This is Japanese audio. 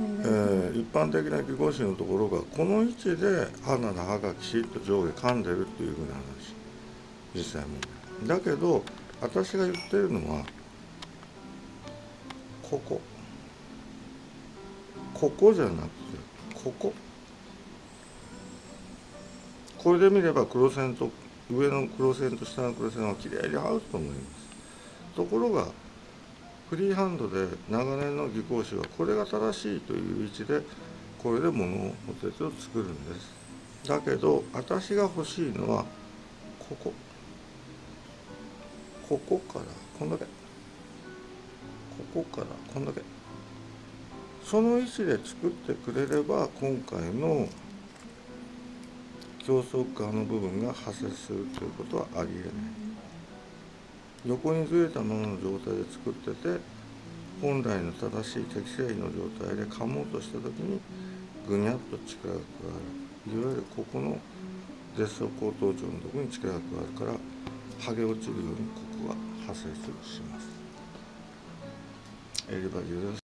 えー一般的な技工士のところがこの位置で鼻の歯がきちっと上下噛んでるっていうふうな話。実際問題。だけど私が言ってるのはここ。ここじゃなくてここ。これで見れば黒線と上の黒線と下の黒線はきれいに合うと思います。ところがフリーハンドで長年の技工士はこれが正しいという位置でこれで物をお手を作るんです。だけど私が欲しいのはここ。ここからこんだけ。ここからこんだけ。その位置で作ってくれれば今回の競争側の部分が発生するということはありえない。横にずれたままの状態で作ってて本来の正しい適正位の状態で噛もうとした時にぐにゃっと力が加わるいわゆるここのデッソ高頭頂のところに力が加わるから剥げ落ちるようにここが発生するします。襟バジです